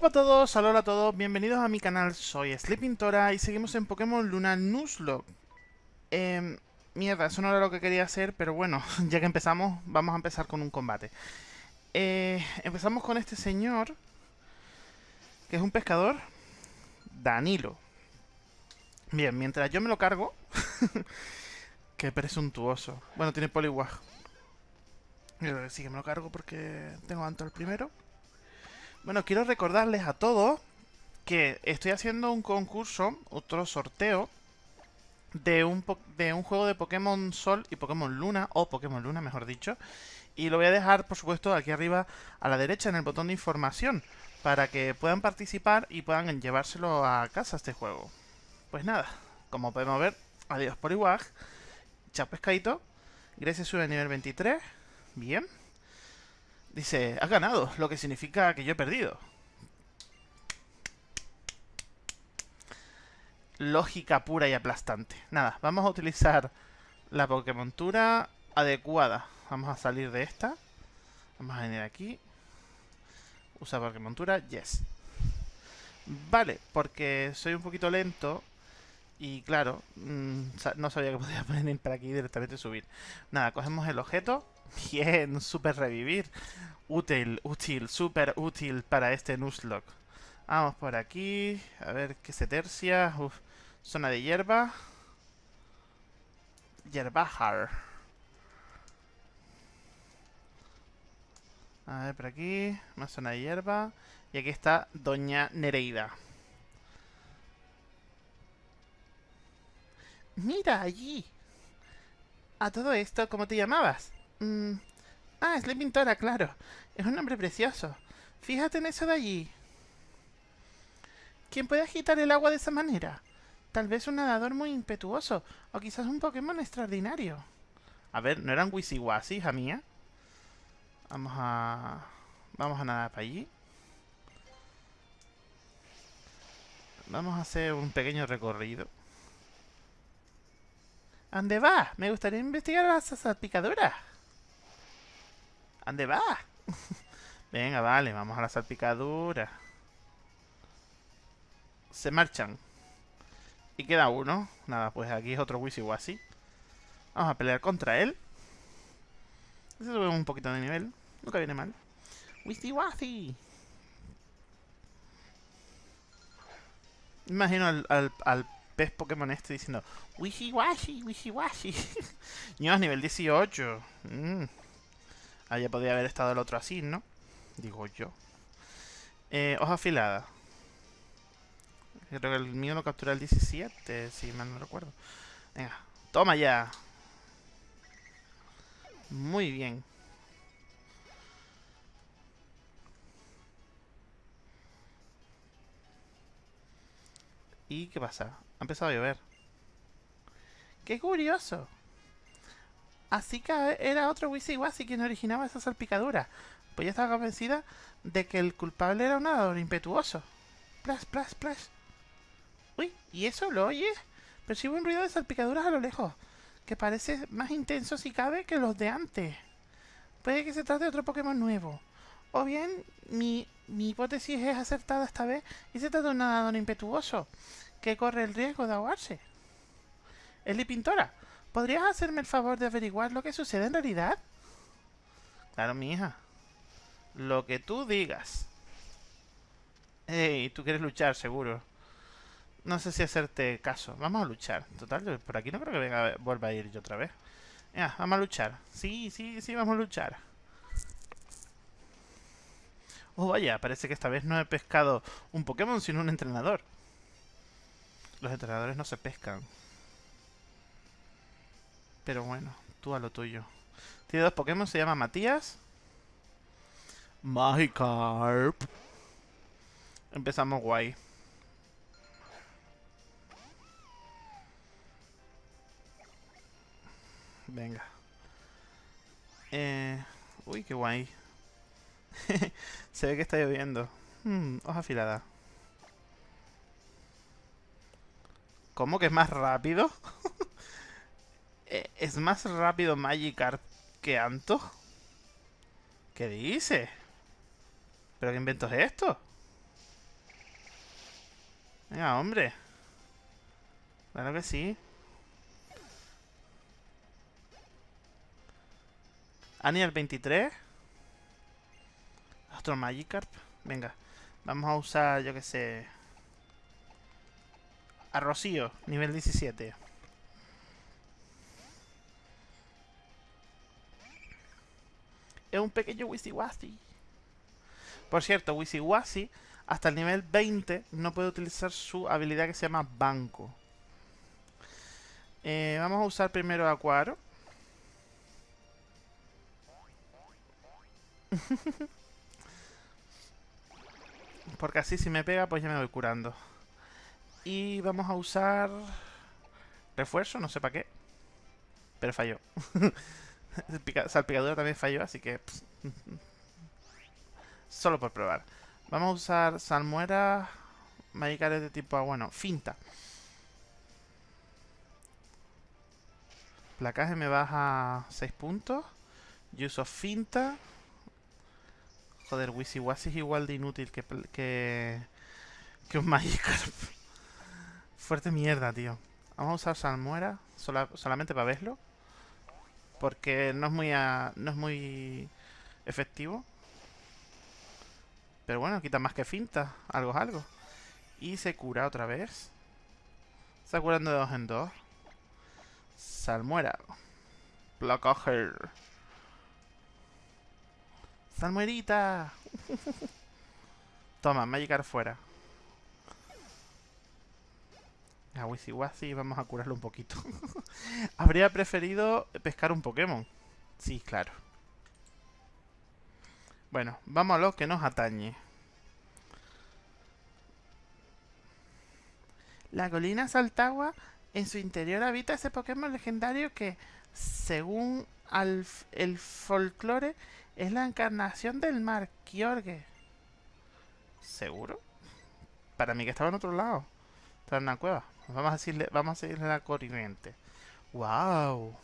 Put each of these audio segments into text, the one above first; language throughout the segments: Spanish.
Hola a todos, hola a todos, bienvenidos a mi canal, soy Sleeping Tora y seguimos en Pokémon Luna Nuzlocke. Eh, mierda, eso no era lo que quería hacer, pero bueno, ya que empezamos, vamos a empezar con un combate. Eh, empezamos con este señor, que es un pescador, Danilo. Bien, mientras yo me lo cargo, que presuntuoso. Bueno, tiene poliwag. Sí que me lo cargo porque tengo antes el primero. Bueno, quiero recordarles a todos que estoy haciendo un concurso, otro sorteo, de un, de un juego de Pokémon Sol y Pokémon Luna, o Pokémon Luna, mejor dicho. Y lo voy a dejar, por supuesto, aquí arriba a la derecha en el botón de información, para que puedan participar y puedan llevárselo a casa este juego. Pues nada, como podemos ver, adiós por igual. Chao pescadito. Grecia sube a nivel 23. Bien. Dice, has ganado, lo que significa que yo he perdido. Lógica pura y aplastante. Nada, vamos a utilizar la Pokémontura adecuada. Vamos a salir de esta. Vamos a venir aquí. Usa Pokémontura, yes. Vale, porque soy un poquito lento y claro, mmm, no sabía que podía venir para aquí y directamente subir. Nada, cogemos el objeto Bien, super revivir. Útil, útil, super útil para este Nuzlocke. Vamos por aquí. A ver qué se tercia. Uf, zona de hierba. Hierbajar. A ver, por aquí. Más zona de hierba. Y aquí está Doña Nereida. Mira allí. A todo esto, ¿cómo te llamabas? Mm. Ah, es la pintora, claro. Es un nombre precioso. Fíjate en eso de allí. ¿Quién puede agitar el agua de esa manera? Tal vez un nadador muy impetuoso, o quizás un Pokémon extraordinario. A ver, ¿no eran Wisiwasi, hija mía? Vamos a... Vamos a nadar para allí. Vamos a hacer un pequeño recorrido. ¿A va? Me gustaría investigar las salpicaduras. ¿Dónde va? Venga, vale, vamos a la salpicadura. Se marchan. Y queda uno. Nada, pues aquí es otro Wisiwasi. Vamos a pelear contra él. Se sube un poquito de nivel. Nunca viene mal. Wisiwasi. Imagino al, al, pez Pokémon este diciendo Wishiwashi, Wishiwashi. Niños, nivel 18. Mmm. Ah, ya podría haber estado el otro así, ¿no? Digo yo. Eh, hoja afilada. Creo que el mío lo captura el 17, si mal no recuerdo. Venga, toma ya. Muy bien. ¿Y qué pasa? Ha empezado a llover. ¡Qué curioso! Así que era otro Wisiwasi quien originaba esa salpicadura. Pues ya estaba convencida de que el culpable era un nadador impetuoso. Plas, plas, plas. Uy, ¿y eso lo oyes? Percibo un ruido de salpicaduras a lo lejos, que parece más intenso si cabe que los de antes. Puede que se trate de otro Pokémon nuevo. O bien, mi, mi hipótesis es acertada esta vez y se trata de un nadador impetuoso, que corre el riesgo de ahogarse. Es Pintora, ¿Podrías hacerme el favor de averiguar lo que sucede en realidad? Claro, mi hija. Lo que tú digas. Ey, tú quieres luchar, seguro. No sé si hacerte caso. Vamos a luchar. Total, por aquí no creo que venga, vuelva a ir yo otra vez. Vamos a luchar. Sí, sí, sí, vamos a luchar. Oh, vaya, parece que esta vez no he pescado un Pokémon, sino un entrenador. Los entrenadores no se pescan. Pero bueno, tú a lo tuyo. Tiene dos Pokémon, se llama Matías. Magikarp. Empezamos guay. Venga. Eh... Uy, qué guay. se ve que está lloviendo. Hmm, hoja afilada. ¿Cómo que es más rápido? Eh, ¿Es más rápido Magikarp que Anto? ¿Qué dice? ¿Pero qué invento es esto? Venga, hombre. Claro que sí. Ani el 23. Otro Magikarp. Venga. Vamos a usar, yo que sé... A Rocío, nivel 17. Es un pequeño Wisiwasi. Por cierto, Wisiwasi, hasta el nivel 20, no puede utilizar su habilidad que se llama Banco. Eh, vamos a usar primero a Cuaro. Porque así si me pega, pues ya me voy curando. Y vamos a usar... Refuerzo, no sé para qué. Pero falló. Salpicadura también falló, así que... Solo por probar. Vamos a usar salmuera... Magicares de tipo... Bueno, finta. Placaje me baja 6 puntos. Yo uso finta. Joder, Wisiwasi es igual de inútil que, que, que un Magikarp. Fuerte mierda, tío. Vamos a usar salmuera solamente para verlo. Porque no es muy no es muy efectivo. Pero bueno, quita más que finta. Algo es algo. Y se cura otra vez. Está curando de dos en dos. Salmuera. Placaje. ¡Salmuerita! Toma, Magikarp fuera. A Wisiwasi vamos a curarlo un poquito. Habría preferido pescar un Pokémon. Sí, claro. Bueno, vamos a lo que nos atañe. La colina Saltagua, en su interior habita ese Pokémon legendario que, según el folclore, es la encarnación del mar Kyorge. ¿Seguro? Para mí que estaba en otro lado. En una cueva. Vamos a decirle, vamos a seguirle la corriente. ¡Wow!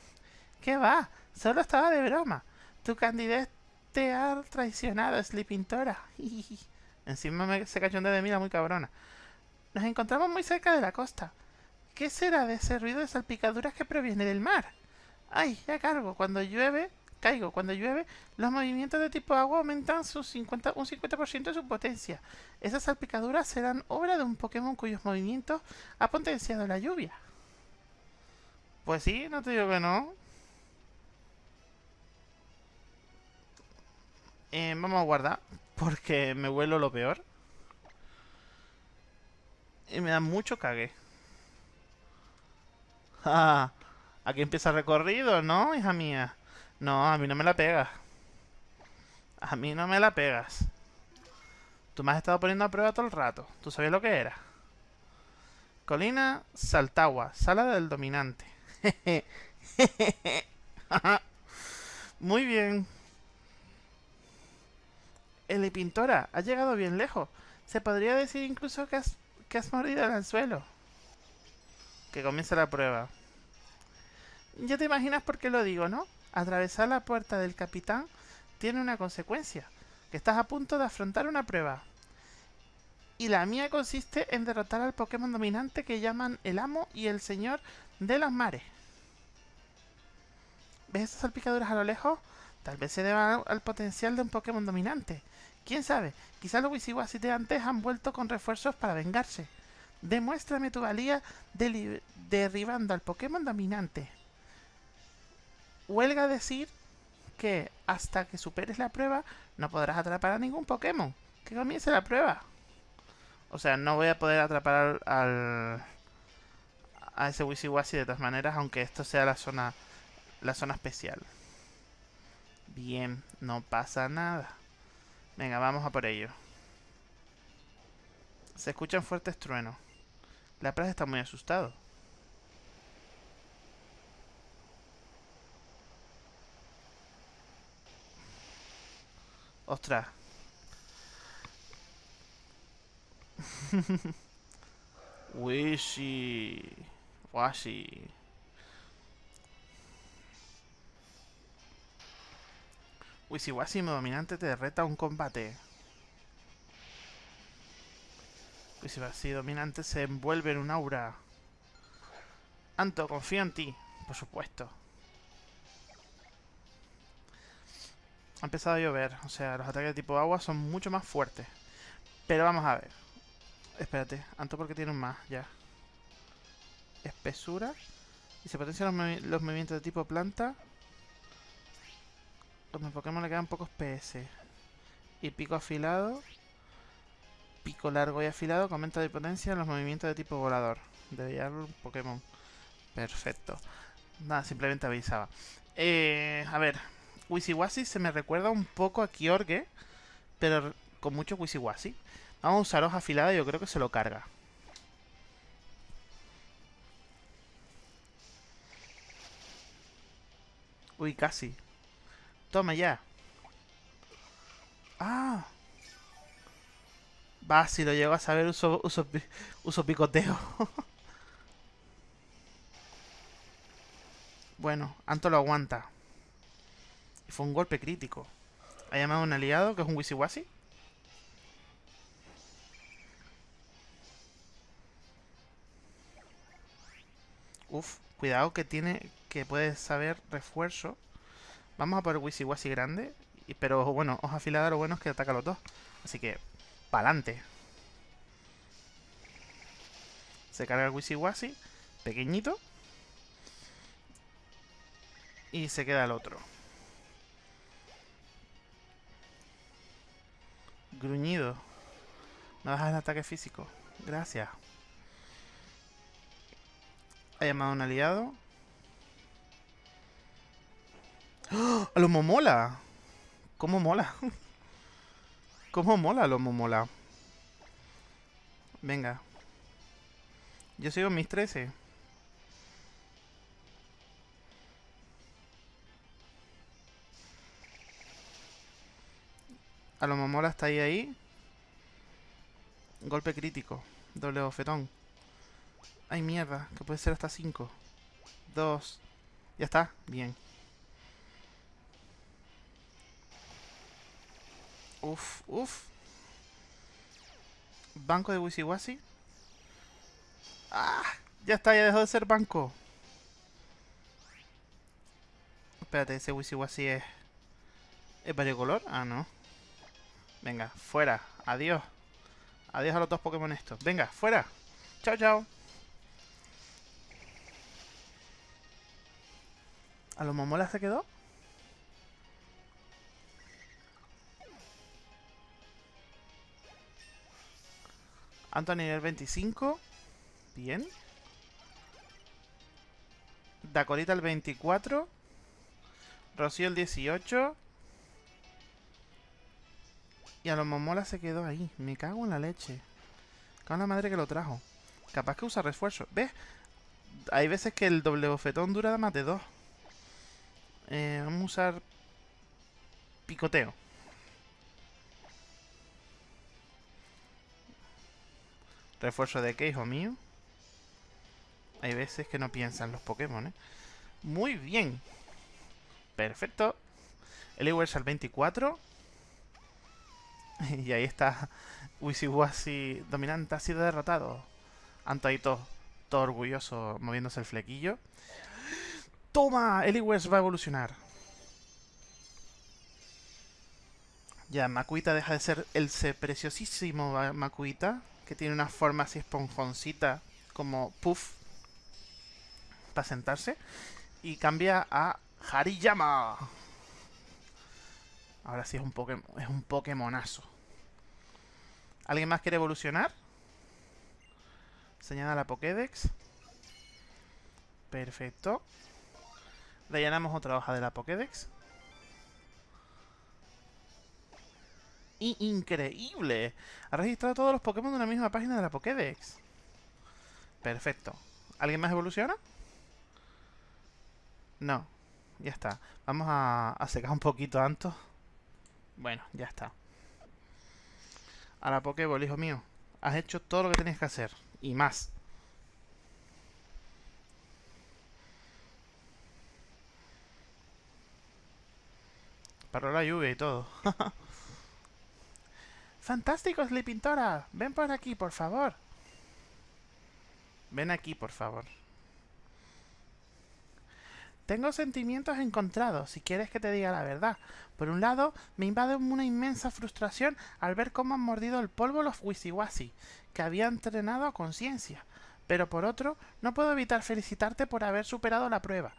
¿Qué va? Solo estaba de broma. Tu candidato te ha traicionado, Sleepintora. Encima me, se cayó de mira muy cabrona. Nos encontramos muy cerca de la costa. ¿Qué será de ese ruido de salpicaduras que proviene del mar? Ay, ya cargo. Cuando llueve, caigo. Cuando llueve, los movimientos de tipo agua aumentan su 50, un 50% de su potencia. Esas salpicaduras serán obra de un Pokémon cuyos movimientos ha potenciado la lluvia. Pues sí, no te digo que no. Eh, vamos a guardar, porque me vuelo lo peor. Y me da mucho cague. Ah, aquí empieza el recorrido, ¿no, hija mía? No, a mí no me la pegas. A mí no me la pegas. Tú me has estado poniendo a prueba todo el rato. ¿Tú sabías lo que era? Colina Saltagua, sala del dominante. Muy bien. El Pintora, ha llegado bien lejos. Se podría decir incluso que has, que has mordido el suelo. Que comience la prueba. Ya te imaginas por qué lo digo, ¿no? Atravesar la puerta del capitán tiene una consecuencia, que estás a punto de afrontar una prueba. Y la mía consiste en derrotar al Pokémon dominante que llaman el amo y el señor de los mares. ¿Ves estas salpicaduras a lo lejos? Tal vez se deba al potencial de un Pokémon dominante. ¿Quién sabe? Quizás los Wisiwasi de antes han vuelto con refuerzos para vengarse. Demuéstrame tu valía derribando al Pokémon dominante huelga decir que hasta que superes la prueba no podrás atrapar a ningún Pokémon. Que comience la prueba. O sea, no voy a poder atrapar al, a ese Wisiwasi de todas maneras, aunque esto sea la zona la zona especial. Bien, no pasa nada. Venga, vamos a por ello. Se escuchan fuertes truenos. La plaza está muy asustado. Ostras. Wishy. Washi. Wisiwasi dominante te reta un combate. Uy, si va así dominante se envuelve en un aura. Anto, confío en ti. Por supuesto. Ha empezado a llover. O sea, los ataques de tipo agua son mucho más fuertes. Pero vamos a ver. Espérate. Anto porque tiene un más, ya. Espesura. Y se potencian los, movimientos de tipo planta. Los Pokémon le quedan pocos PS. Y pico afilado. Pico largo y afilado. Comenta de potencia en los movimientos de tipo volador. Debería un Pokémon. Perfecto. Nada, simplemente avisaba. Eh, a ver. Wisiwasi se me recuerda un poco a Kyorge. Pero con mucho Wisiwasi. Vamos a usar hoja afilada yo creo que se lo carga. Uy, casi. Toma ya. Ah. Va, si lo llego a saber, uso, uso, uso picoteo. bueno, Anto lo aguanta. Y fue un golpe crítico. Ha llamado a un aliado, que es un Wisiwasi. Uf, cuidado que tiene... Que puede saber refuerzo. Vamos a por el Wisiwasi grande. Pero bueno, hoja afilada lo bueno es que ataca a los dos. Así que, pa'lante. Se carga el Wisiwasi. Pequeñito. Y se queda el otro. Gruñido. No dejas el ataque físico. Gracias. Ha llamado a un aliado. ¡Oh! ¡A los momola! ¿Cómo mola? ¿Cómo mola los momola? Venga. Yo sigo mis 13. A momola está ahí ahí. Golpe crítico. Doble bofetón. Ay, mierda. Que puede ser hasta 5. 2. Ya está. Bien. Uf, uf. Banco de Wisiwasi. ¡Ah! Ya está, ya dejó de ser banco. Espérate, ese Wisiwasi es... ¿Es color? Ah, no. Venga, fuera. Adiós. Adiós a los dos Pokémon estos. Venga, fuera. Chao, chao. ¿A los Momola se quedó? Anto nivel 25. Bien. Dacorita el 24. Rocío el 18. Y a los Momola se quedó ahí. Me cago en la leche. Cago la madre que lo trajo. Capaz que usa refuerzo. ¿Ves? Hay veces que el doble bofetón dura más de dos. Eh, vamos a usar picoteo. Refuerzo de qué, hijo mío. Hay veces que no piensan los Pokémon, ¿eh? Muy bien. Perfecto. Eliwers al 24. Y ahí está. Wisiwasi dominante ha sido derrotado. Anto todo, orgulloso moviéndose el flequillo. ¡Toma! Eliwers va a evolucionar. Ya, Makuita deja de ser el preciosísimo Makuita que tiene una forma así esponjoncita, como puff, para sentarse. Y cambia a Hariyama. Ahora sí es un, Pokémon, es un Pokémonazo. ¿Alguien más quiere evolucionar? Señala la Pokédex. Perfecto. Rellenamos otra hoja de la Pokédex. increíble. Ha registrado todos los Pokémon en la misma página de la Pokédex. Perfecto. ¿Alguien más evoluciona? No. Ya está. Vamos a, a secar un poquito antes. Bueno, ya está. A la Pokéball, hijo mío. Has hecho todo lo que tenías que hacer. Y más. Paró la lluvia y todo. ¡Fantástico, Sleepintora! Ven por aquí, por favor. Ven aquí, por favor. Tengo sentimientos encontrados, si quieres que te diga la verdad. Por un lado, me invade una inmensa frustración al ver cómo han mordido el polvo los Wisiwasi, que había entrenado a conciencia. Pero por otro, no puedo evitar felicitarte por haber superado la prueba.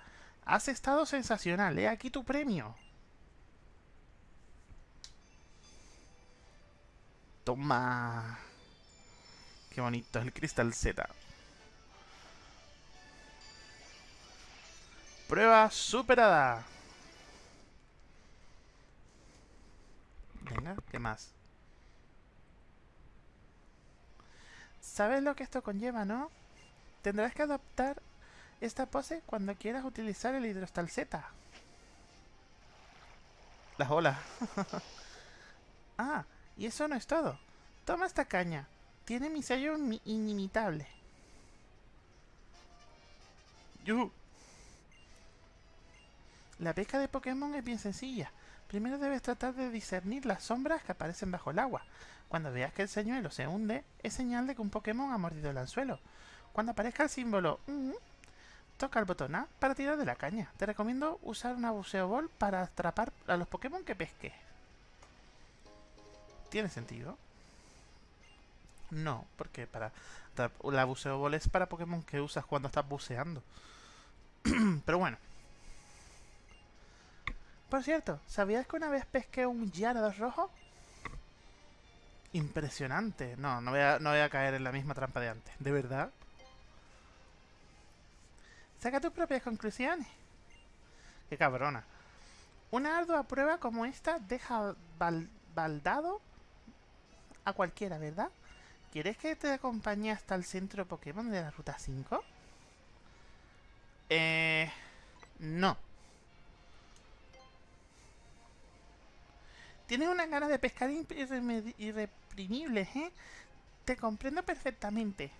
Has estado sensacional, he aquí tu premio. Toma. Qué bonito, el cristal Z. Prueba superada. Venga, ¿qué más? ¿Sabes lo que esto conlleva, no? Tendrás que adoptar esta pose cuando quieras utilizar el hidrostal Z. Las olas. ah, y eso no es todo. Toma esta caña. Tiene mi sello inimitable. Yuhu. La pesca de Pokémon es bien sencilla. Primero debes tratar de discernir las sombras que aparecen bajo el agua. Cuando veas que el señuelo se hunde, es señal de que un Pokémon ha mordido el anzuelo. Cuando aparezca el símbolo mm", toca el botón A para tirar de la caña. Te recomiendo usar una buceo ball para atrapar a los Pokémon que pesques. ¿Tiene sentido? No, porque para la buceo ball es para Pokémon que usas cuando estás buceando. Pero bueno. Por cierto, ¿sabías que una vez pesqué un Gyarados rojo? Impresionante. No, no voy, a, no voy a caer en la misma trampa de antes. ¿De verdad? Saca tus propias conclusiones. Qué cabrona. Una ardua prueba como esta deja baldado a cualquiera, ¿verdad? ¿Quieres que te acompañe hasta el centro Pokémon de la Ruta 5? Eh... No. Tienes unas ganas de pescar irreprimibles, ¿eh? Te comprendo perfectamente.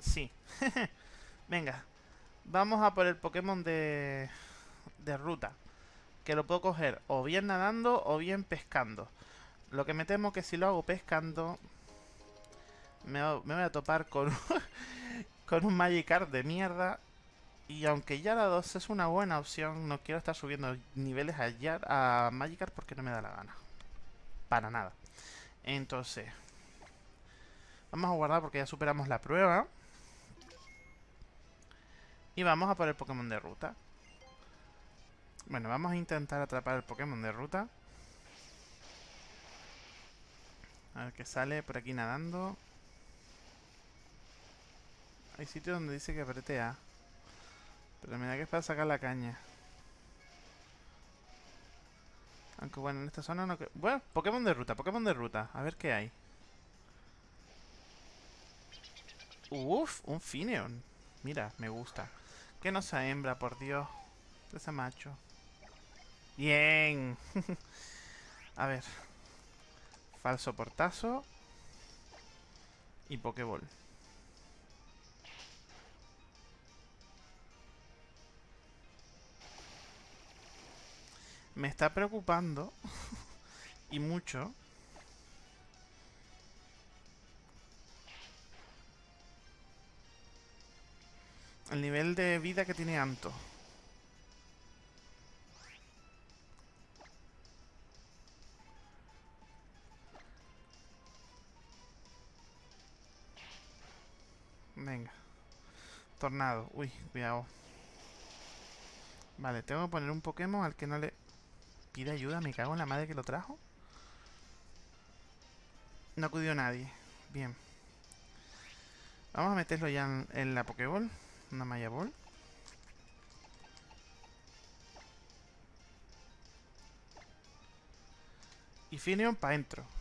Sí. Venga. Vamos a por el Pokémon de, de ruta. Que lo puedo coger o bien nadando o bien pescando. Lo que me temo que si lo hago pescando... Me, me voy a topar con, con un Magikarp de mierda y aunque Yara 2 es una buena opción, no quiero estar subiendo niveles a, a Magikarp porque no me da la gana. Para nada. Entonces, vamos a guardar porque ya superamos la prueba. Y vamos a por el Pokémon de ruta. Bueno, vamos a intentar atrapar el Pokémon de ruta. A ver qué sale por aquí nadando. Hay sitio donde dice que apriete Pero mira que es para sacar la caña. Aunque bueno, en esta zona no... Bueno, Pokémon de ruta, Pokémon de ruta. A ver qué hay. Uf, un Fineon. Mira, me gusta. Que no sea hembra, por Dios. Que sea macho. Bien. A ver. Falso portazo. Y Pokéball. Me está preocupando y mucho el nivel de vida que tiene Anto. Venga. Tornado. Uy, cuidado. Vale, tengo que poner un Pokémon al que no le pide ayuda, me cago en la madre que lo trajo. No acudió nadie. Bien. Vamos a meterlo ya en, la Pokéball. Una Maya Ball. Y Fineon para adentro.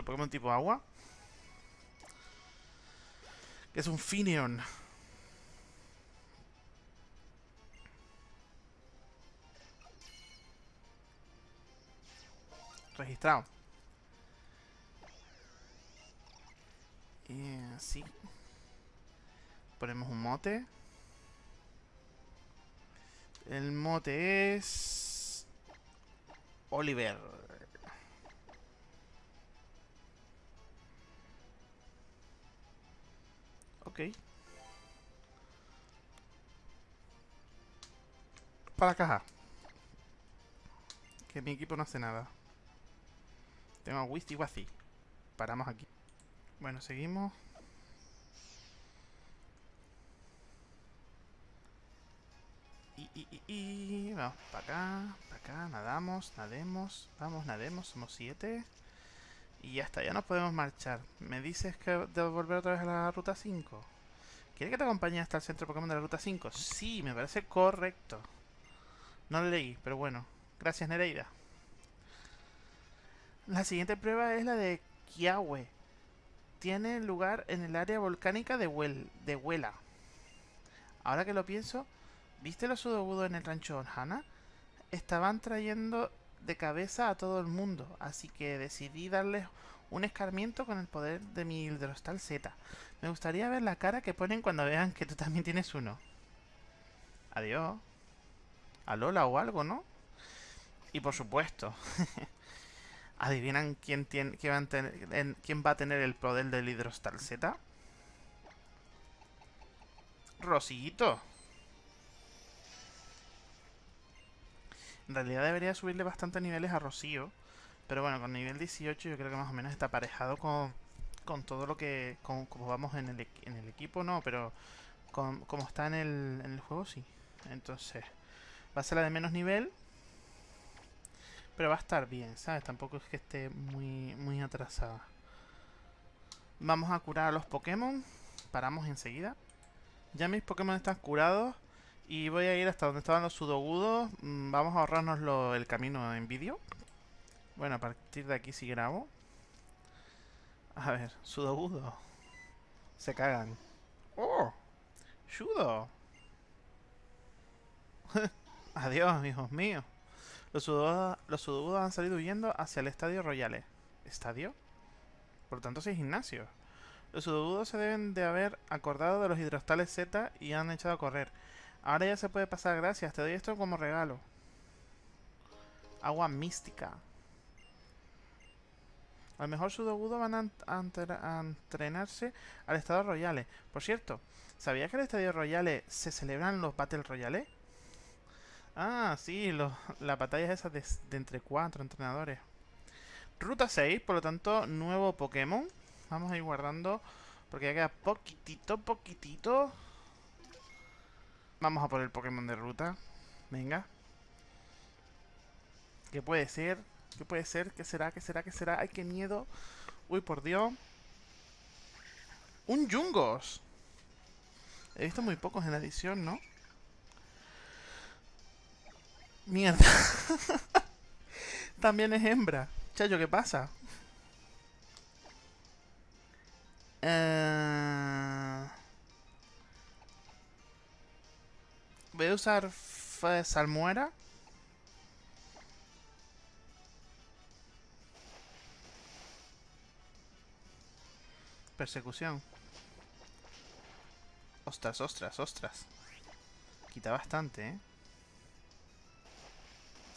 Otro Pokémon tipo agua. Que es un Fineon. Registrado. Así. Ponemos un mote. El mote es... Oliver. Para la caja. Que mi equipo no hace nada. Tengo a Wisty Wazi. Paramos aquí. Bueno, seguimos. Y, y, y, y, vamos para acá, para acá, nadamos, nademos, vamos, nademos, somos siete. Y ya está, ya nos podemos marchar. ¿Me dices que debo volver otra vez a la ruta 5? ¿Quiere que te acompañe hasta el centro Pokémon de la ruta 5? Sí, me parece correcto. No lo leí, pero bueno. Gracias, Nereida. La siguiente prueba es la de Kiawe. Tiene lugar en el área volcánica de, de Huela. Ahora que lo pienso, ¿viste los sudogudos en el rancho Orhana? Estaban trayendo de cabeza a todo el mundo, así que decidí darles un escarmiento con el poder de mi hidrostal Z. Me gustaría ver la cara que ponen cuando vean que tú también tienes uno. Adiós. A Lola o algo, ¿no? Y por supuesto, ¿adivinan quién, tiene, quién, va a tener, quién va a tener el poder del hidrostal Z? Rosito. En realidad debería subirle bastante niveles a Rocío. Pero bueno, con nivel 18 yo creo que más o menos está aparejado con, con todo lo que... Con, como vamos en el, en el equipo, no, pero con, como está en el, en el juego, sí. Entonces, va a ser la de menos nivel. Pero va a estar bien, ¿sabes? Tampoco es que esté muy, muy atrasada. Vamos a curar a los Pokémon. Paramos enseguida. Ya mis Pokémon están curados. Y voy a ir hasta donde estaban los sudogudos. Mm, vamos a ahorrarnos el camino en vídeo. Bueno, a partir de aquí sí grabo. A ver, sudogudo. Se cagan. ¡Oh! ¡Shudo! Adiós, hijos míos. Los sudogudos, los han salido huyendo hacia el Estadio Royale. ¿Estadio? Por lo tanto, es gimnasio. Los sudogudos se deben de haber acordado de los hidrostales Z y han echado a correr. Ahora ya se puede pasar, gracias. Te doy esto como regalo. Agua mística. A lo mejor Sudogudo van a, entrenarse al Estadio Royale. Por cierto, ¿sabía que en el Estadio Royale se celebran los Battle Royale? Ah, sí, la batalla es esa de, de entre cuatro entrenadores. Ruta 6, por lo tanto, nuevo Pokémon. Vamos a ir guardando, porque ya queda poquitito, poquitito. Vamos a por el Pokémon de ruta. Venga. ¿Qué puede ser? ¿Qué puede ser? ¿Qué será? ¿Qué será? ¿Qué será? ¡Ay, qué miedo! Uy, por Dios. ¡Un Jungos! He visto muy pocos en la edición, ¿no? Mierda. También es hembra. Chayo, ¿qué pasa? Eh... Voy a usar salmuera. Persecución. Ostras, ostras, ostras. Quita bastante, ¿eh?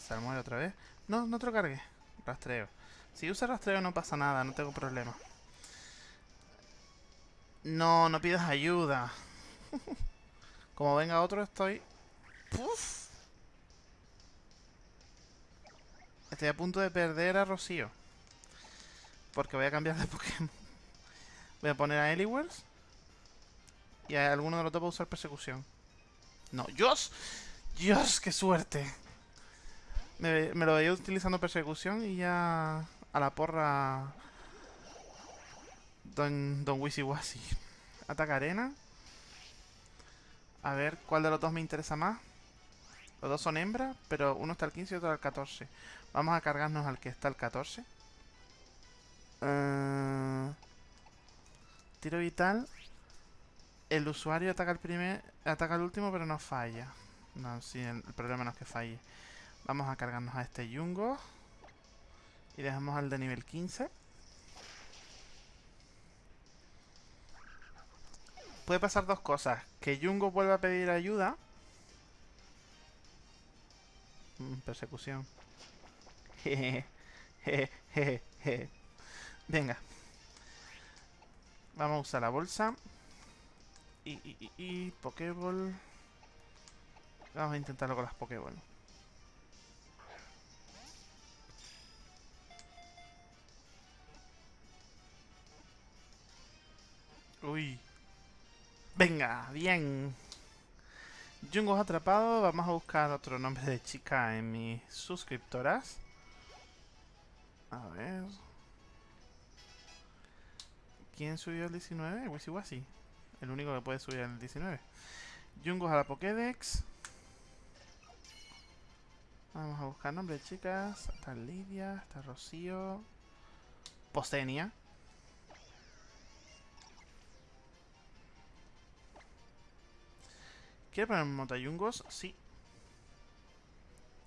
Salmuera otra vez. No, no te lo cargue. Rastreo. Si usa rastreo no pasa nada, no tengo problema. No, no pidas ayuda. Como venga otro estoy Estoy a punto de perder a Rocío. Porque voy a cambiar de Pokémon. Voy a poner a Eliwers. Y a alguno de los dos va a usar persecución. No, ¡Dios! ¡Dios! ¡Qué suerte! Me, lo veía utilizando persecución y ya... A la porra... Don, Don Wisi Ataca arena. A ver, ¿cuál de los dos me interesa más? Los dos son hembras, pero uno está al 15 y otro al 14. Vamos a cargarnos al que está al 14. Eh, tiro vital. El usuario ataca el primer, ataca el último, pero no falla. No, sí, el, problema no es que falle. Vamos a cargarnos a este Yungo. Y dejamos al de nivel 15. puede pasar dos cosas. Que Jungo vuelva a pedir ayuda. Mm, persecución. Venga. Vamos a usar la bolsa. Y, y, y, y Pokéball. Vamos a intentarlo con las Pokéball. Uy. Venga, bien. Jungo atrapado. Vamos a buscar otro nombre de chica en mis suscriptoras. A ver. ¿Quién subió el 19? Wisi El único que puede subir el 19. Jungos a la Pokédex. Vamos a buscar nombre de chicas. Está Lidia, está Rocío. Postenia. ¿Quieres poner montayungos? Sí.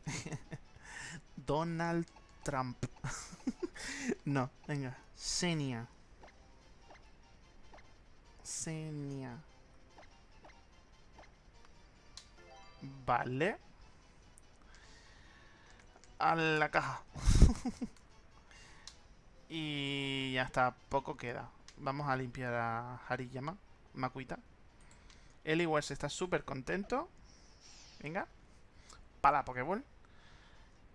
Donald Trump. no, venga. Senia. Senia. Vale. A la caja. y ya está, poco queda. Vamos a limpiar a Hariyama, Makuita. El Eliwers está súper contento. Venga. Para la Pokéball.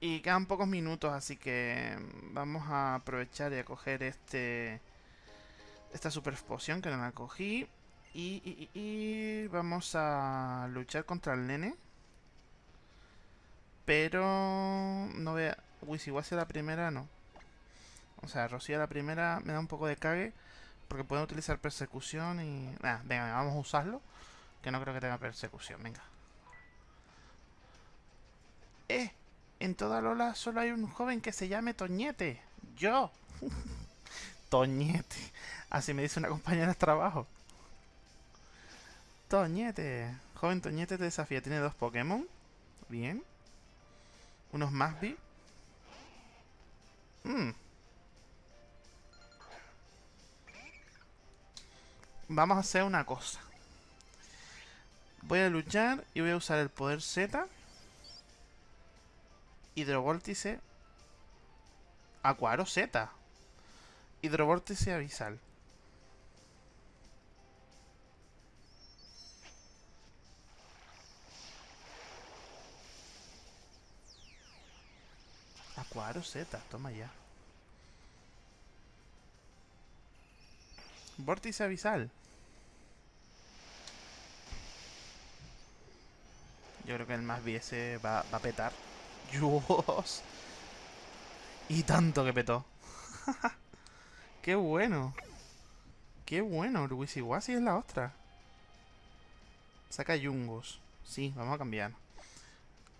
Y quedan pocos minutos, así que vamos a aprovechar y a coger este esta super poción que no la cogí. Y, y, vamos a luchar contra el nene. Pero no vea... Wisiwasi la primera no. O sea, Rocío la primera me da un poco de cague. Porque pueden utilizar persecución y... venga, vamos a usarlo. Que no creo que tenga persecución, venga. ¡Eh! En toda Lola solo hay un joven que se llame Toñete. ¡Yo! Toñete. Así me dice una compañera de trabajo. Toñete. Joven Toñete te desafía. Tiene dos Pokémon. Bien. Unos Masby. Mmm. Vamos a hacer una cosa. Voy a luchar y voy a usar el poder Z. Hidrovórtice. Acuaro Z. Hidrovórtice avisal. Acuaro Z, toma ya. Vórtice avisal. Yo creo que el más viese va, a petar. ¡Dios! Y tanto que petó. ¡Qué bueno! ¡Qué bueno! El Wisiwasi es la otra. Saca Yungos. Sí, vamos a cambiar.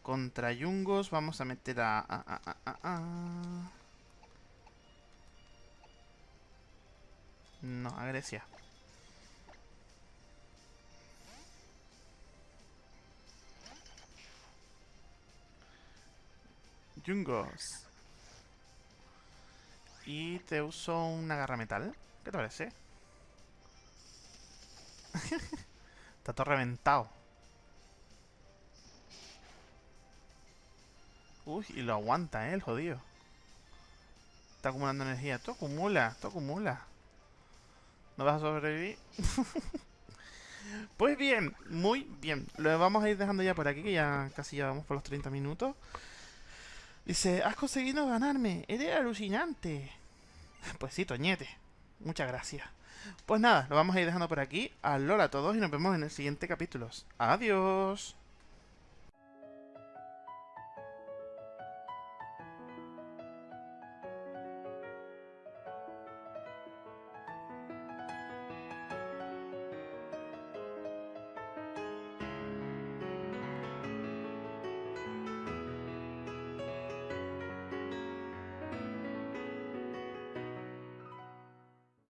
Contra Yungos vamos a meter a, a no, a Grecia. Jungos. Y te uso una garra metal. ¿Qué te parece? Está todo reventado. Uy, y lo aguanta, ¿eh? El jodido. Está acumulando energía. Todo acumula, todo acumula. ¿No vas a sobrevivir? pues bien, muy bien. Lo vamos a ir dejando ya por aquí, que ya casi ya vamos por los 30 minutos. Dice, has conseguido ganarme. Eres alucinante. Pues sí, Toñete. Muchas gracias. Pues nada, lo vamos a ir dejando por aquí. Alola a todos y nos vemos en el siguiente capítulo. Adiós.